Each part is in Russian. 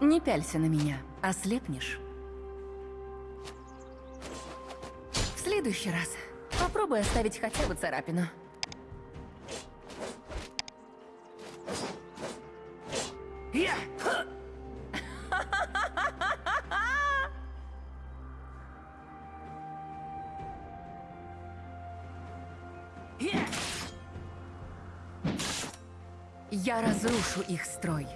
Не пялься на меня, ослепнешь. В следующий раз попробуй оставить хотя бы царапину. Я! Я разрушу их строй.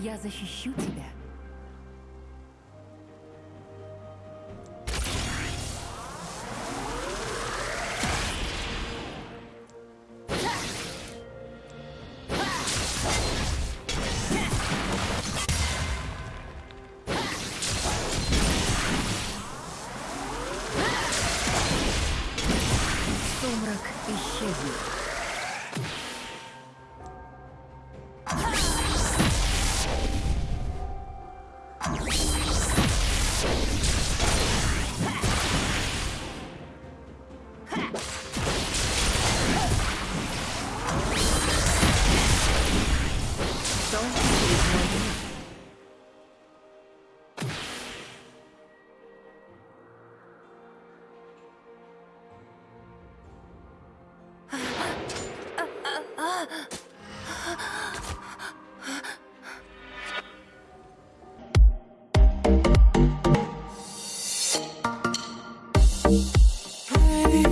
Я защищу тебя. Сумрак исчезнет. Ah! Friday.